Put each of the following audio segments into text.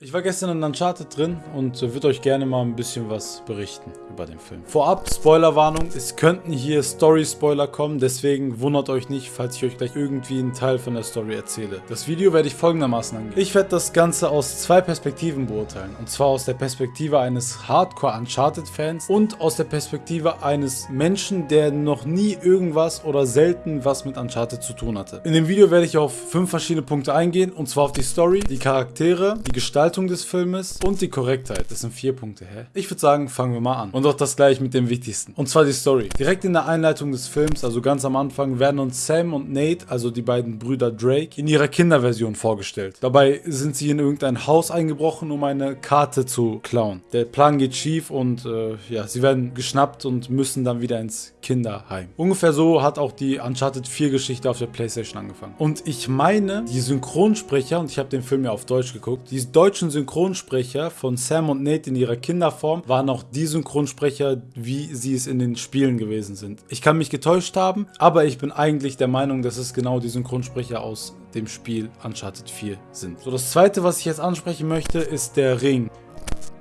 Ich war gestern in Uncharted drin und würde euch gerne mal ein bisschen was berichten über den Film. Vorab, Spoilerwarnung, es könnten hier Story-Spoiler kommen, deswegen wundert euch nicht, falls ich euch gleich irgendwie einen Teil von der Story erzähle. Das Video werde ich folgendermaßen angehen. Ich werde das Ganze aus zwei Perspektiven beurteilen. Und zwar aus der Perspektive eines Hardcore-Uncharted-Fans und aus der Perspektive eines Menschen, der noch nie irgendwas oder selten was mit Uncharted zu tun hatte. In dem Video werde ich auf fünf verschiedene Punkte eingehen, und zwar auf die Story, die Charaktere, die Gestaltung, Gestaltung des Filmes und die Korrektheit. Das sind vier Punkte, hä? Ich würde sagen, fangen wir mal an. Und auch das gleich mit dem wichtigsten. Und zwar die Story. Direkt in der Einleitung des Films, also ganz am Anfang, werden uns Sam und Nate, also die beiden Brüder Drake, in ihrer Kinderversion vorgestellt. Dabei sind sie in irgendein Haus eingebrochen, um eine Karte zu klauen. Der Plan geht schief und äh, ja, sie werden geschnappt und müssen dann wieder ins Kinderheim. Ungefähr so hat auch die Uncharted 4 Geschichte auf der Playstation angefangen. Und ich meine, die Synchronsprecher, und ich habe den Film ja auf Deutsch geguckt, die deutschen deutschen Synchronsprecher von Sam und Nate in ihrer Kinderform waren auch die Synchronsprecher, wie sie es in den Spielen gewesen sind. Ich kann mich getäuscht haben, aber ich bin eigentlich der Meinung, dass es genau die Synchronsprecher aus dem Spiel Uncharted 4 sind. So, das zweite, was ich jetzt ansprechen möchte, ist der Ring.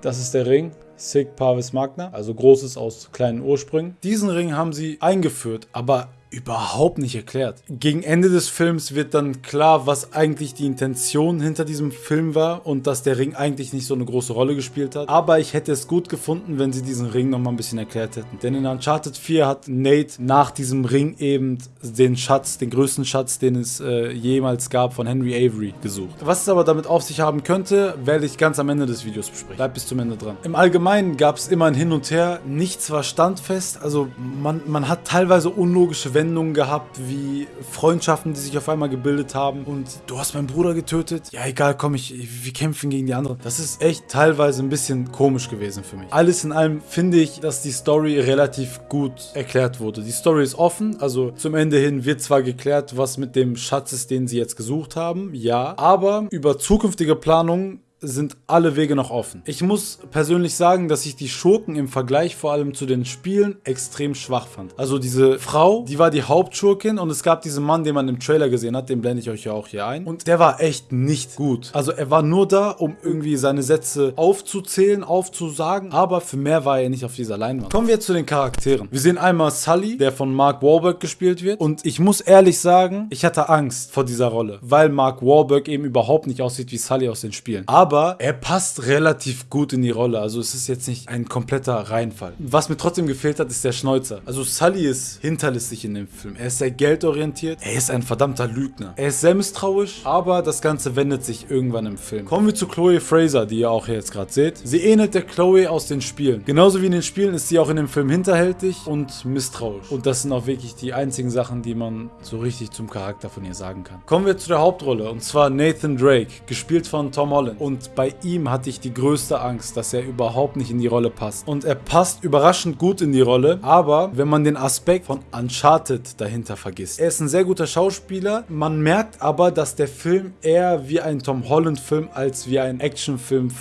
Das ist der Ring. Sig Parvis Magna, also Großes aus kleinen Ursprüngen. Diesen Ring haben sie eingeführt, aber überhaupt nicht erklärt. Gegen Ende des Films wird dann klar, was eigentlich die Intention hinter diesem Film war und dass der Ring eigentlich nicht so eine große Rolle gespielt hat. Aber ich hätte es gut gefunden, wenn sie diesen Ring nochmal ein bisschen erklärt hätten. Denn in Uncharted 4 hat Nate nach diesem Ring eben den Schatz, den größten Schatz, den es äh, jemals gab, von Henry Avery gesucht. Was es aber damit auf sich haben könnte, werde ich ganz am Ende des Videos besprechen. Bleibt bis zum Ende dran. Im Allgemeinen gab es immer ein Hin und Her. Nichts war standfest. Also man, man hat teilweise unlogische Wendungen gehabt, wie Freundschaften, die sich auf einmal gebildet haben. Und du hast meinen Bruder getötet. Ja, egal, komm, ich, wir kämpfen gegen die anderen. Das ist echt teilweise ein bisschen komisch gewesen für mich. Alles in allem finde ich, dass die Story relativ gut erklärt wurde. Die Story ist offen, also zum Ende hin wird zwar geklärt, was mit dem Schatz ist, den sie jetzt gesucht haben, ja, aber über zukünftige Planungen sind alle Wege noch offen. Ich muss persönlich sagen, dass ich die Schurken im Vergleich vor allem zu den Spielen extrem schwach fand. Also diese Frau, die war die Hauptschurkin und es gab diesen Mann, den man im Trailer gesehen hat, den blende ich euch ja auch hier ein. Und der war echt nicht gut. Also er war nur da, um irgendwie seine Sätze aufzuzählen, aufzusagen, aber für mehr war er nicht auf dieser Leinwand. Kommen wir zu den Charakteren. Wir sehen einmal Sully, der von Mark Wahlberg gespielt wird und ich muss ehrlich sagen, ich hatte Angst vor dieser Rolle, weil Mark Wahlberg eben überhaupt nicht aussieht wie Sully aus den Spielen. Aber aber er passt relativ gut in die Rolle. Also es ist jetzt nicht ein kompletter Reinfall. Was mir trotzdem gefehlt hat, ist der Schnäuzer. Also Sully ist hinterlistig in dem Film. Er ist sehr geldorientiert. Er ist ein verdammter Lügner. Er ist sehr misstrauisch, aber das Ganze wendet sich irgendwann im Film. Kommen wir zu Chloe Fraser, die ihr auch jetzt gerade seht. Sie ähnelt der Chloe aus den Spielen. Genauso wie in den Spielen ist sie auch in dem Film hinterhältig und misstrauisch. Und das sind auch wirklich die einzigen Sachen, die man so richtig zum Charakter von ihr sagen kann. Kommen wir zu der Hauptrolle und zwar Nathan Drake, gespielt von Tom Holland. Und und bei ihm hatte ich die größte Angst, dass er überhaupt nicht in die Rolle passt. Und er passt überraschend gut in die Rolle, aber wenn man den Aspekt von Uncharted dahinter vergisst. Er ist ein sehr guter Schauspieler, man merkt aber, dass der Film eher wie ein Tom Holland Film als wie ein Actionfilm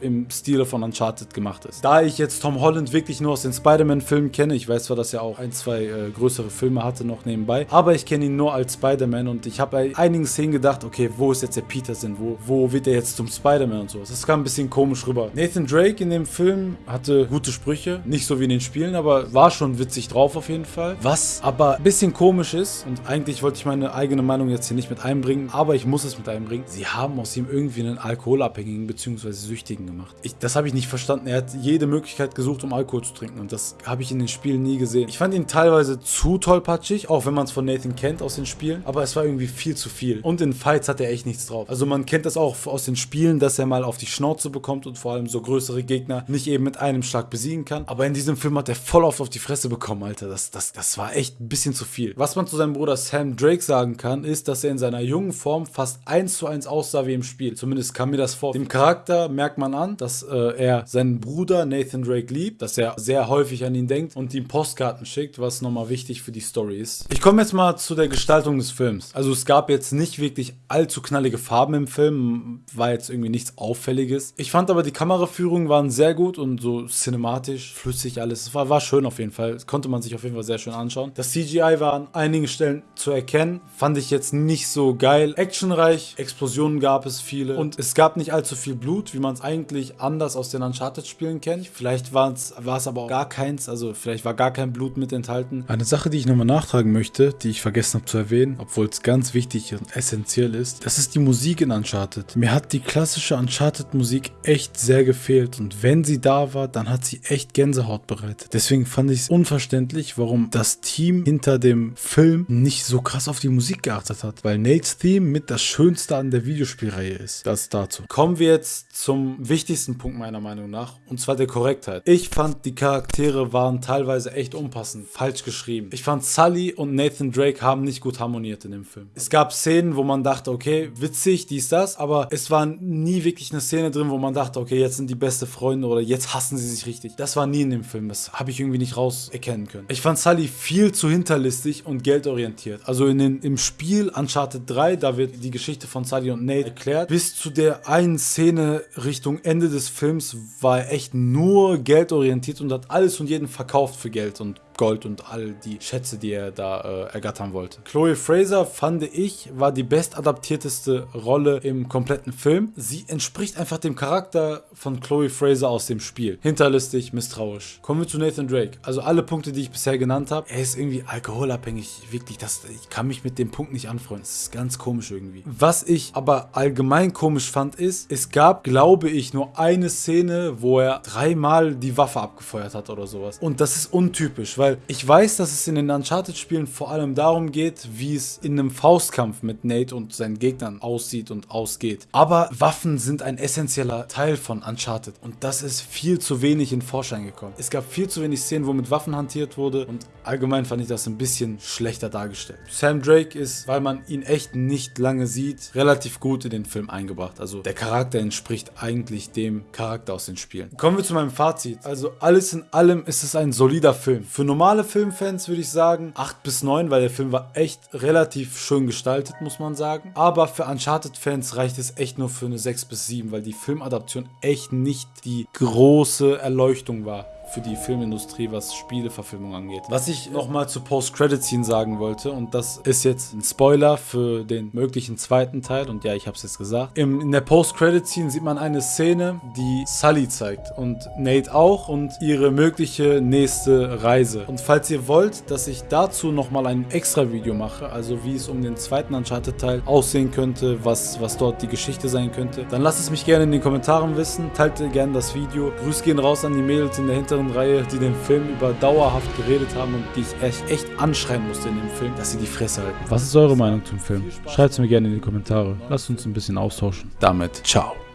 im Stile von Uncharted gemacht ist. Da ich jetzt Tom Holland wirklich nur aus den Spider-Man-Filmen kenne, ich weiß zwar, dass er auch ein, zwei äh, größere Filme hatte noch nebenbei, aber ich kenne ihn nur als Spider-Man und ich habe bei einigen Szenen gedacht, okay, wo ist jetzt der Peterson? Wo, wo wird er jetzt zum Spider-Man und so? Das kam ein bisschen komisch rüber. Nathan Drake in dem Film hatte gute Sprüche, nicht so wie in den Spielen, aber war schon witzig drauf auf jeden Fall. Was aber ein bisschen komisch ist und eigentlich wollte ich meine eigene Meinung jetzt hier nicht mit einbringen, aber ich muss es mit einbringen. Sie haben aus ihm irgendwie einen Alkoholabhängigen bzw. Süchtigen gemacht. Ich, das habe ich nicht verstanden. Er hat jede Möglichkeit gesucht, um Alkohol zu trinken und das habe ich in den Spielen nie gesehen. Ich fand ihn teilweise zu tollpatschig, auch wenn man es von Nathan kennt aus den Spielen, aber es war irgendwie viel zu viel. Und in Fights hat er echt nichts drauf. Also man kennt das auch aus den Spielen, dass er mal auf die Schnauze bekommt und vor allem so größere Gegner nicht eben mit einem Schlag besiegen kann. Aber in diesem Film hat er voll oft auf die Fresse bekommen, Alter. Das, das, das war echt ein bisschen zu viel. Was man zu seinem Bruder Sam Drake sagen kann, ist, dass er in seiner jungen Form fast eins zu eins aussah wie im Spiel. Zumindest kam mir das vor. Dem Charakter merkt man an, dass äh, er seinen Bruder Nathan Drake liebt, dass er sehr häufig an ihn denkt und ihm Postkarten schickt, was nochmal wichtig für die Story ist. Ich komme jetzt mal zu der Gestaltung des Films. Also es gab jetzt nicht wirklich allzu knallige Farben im Film, war jetzt irgendwie nichts Auffälliges. Ich fand aber die Kameraführungen waren sehr gut und so cinematisch, flüssig alles. Es war, war schön auf jeden Fall. Das konnte man sich auf jeden Fall sehr schön anschauen. Das CGI war an einigen Stellen zu erkennen. Fand ich jetzt nicht so geil. Actionreich, Explosionen gab es viele und es gab nicht allzu viel Blut, wie man es eigentlich anders aus den Uncharted-Spielen kennt. Vielleicht war es aber auch gar keins, also vielleicht war gar kein Blut mit enthalten. Eine Sache, die ich nochmal nachtragen möchte, die ich vergessen habe zu erwähnen, obwohl es ganz wichtig und essentiell ist, das ist die Musik in Uncharted. Mir hat die klassische Uncharted-Musik echt sehr gefehlt und wenn sie da war, dann hat sie echt Gänsehaut bereitet. Deswegen fand ich es unverständlich, warum das Team hinter dem Film nicht so krass auf die Musik geachtet hat, weil Nates Theme mit das Schönste an der Videospielreihe ist. Das dazu. Kommen wir jetzt zum wichtigsten Punkt meiner Meinung nach, und zwar der Korrektheit. Ich fand, die Charaktere waren teilweise echt unpassend, falsch geschrieben. Ich fand, Sully und Nathan Drake haben nicht gut harmoniert in dem Film. Es gab Szenen, wo man dachte, okay, witzig, dies, das, aber es war nie wirklich eine Szene drin, wo man dachte, okay, jetzt sind die beste Freunde oder jetzt hassen sie sich richtig. Das war nie in dem Film. Das habe ich irgendwie nicht raus erkennen können. Ich fand Sully viel zu hinterlistig und geldorientiert. Also in den, im Spiel Uncharted 3, da wird die Geschichte von Sully und Nate erklärt. Bis zu der einen Szene Richtung Ende des Films war er echt nur geldorientiert und hat alles und jeden verkauft für Geld und Gold und all die Schätze, die er da äh, ergattern wollte. Chloe Fraser, fand ich, war die bestadaptierteste Rolle im kompletten Film. Sie entspricht einfach dem Charakter von Chloe Fraser aus dem Spiel. Hinterlistig, misstrauisch. Kommen wir zu Nathan Drake. Also alle Punkte, die ich bisher genannt habe. Er ist irgendwie alkoholabhängig. Wirklich, das, ich kann mich mit dem Punkt nicht anfreunden. Das ist ganz komisch irgendwie. Was ich aber allgemein komisch fand, ist, es gab, glaube ich, nur eine Szene, wo er dreimal die Waffe abgefeuert hat oder sowas. Und das ist untypisch, weil weil ich weiß, dass es in den Uncharted-Spielen vor allem darum geht, wie es in einem Faustkampf mit Nate und seinen Gegnern aussieht und ausgeht. Aber Waffen sind ein essentieller Teil von Uncharted und das ist viel zu wenig in Vorschein gekommen. Es gab viel zu wenig Szenen, wo mit Waffen hantiert wurde und allgemein fand ich das ein bisschen schlechter dargestellt. Sam Drake ist, weil man ihn echt nicht lange sieht, relativ gut in den Film eingebracht. Also der Charakter entspricht eigentlich dem Charakter aus den Spielen. Kommen wir zu meinem Fazit. Also alles in allem ist es ein solider Film. Für normale Filmfans würde ich sagen 8 bis 9, weil der Film war echt relativ schön gestaltet, muss man sagen. Aber für Uncharted-Fans reicht es echt nur für eine 6 bis 7, weil die Filmadaption echt nicht die große Erleuchtung war für die Filmindustrie, was Spieleverfilmung angeht. Was ich nochmal zu Post-Credit-Scene sagen wollte, und das ist jetzt ein Spoiler für den möglichen zweiten Teil, und ja, ich habe es jetzt gesagt. Im, in der Post-Credit-Scene sieht man eine Szene, die Sully zeigt und Nate auch und ihre mögliche nächste Reise. Und falls ihr wollt, dass ich dazu nochmal ein extra Video mache, also wie es um den zweiten Uncharted-Teil aussehen könnte, was, was dort die Geschichte sein könnte, dann lasst es mich gerne in den Kommentaren wissen, teilt gerne das Video. Grüß gehen raus an die Mädels in der Hintergrund hinteren Reihe, die den Film über dauerhaft geredet haben und die ich echt, echt anschreien musste in dem Film, dass sie die Fresse halten. Was ist eure Meinung zum Film? Schreibt es mir gerne in die Kommentare. Lasst uns ein bisschen austauschen. Damit, ciao.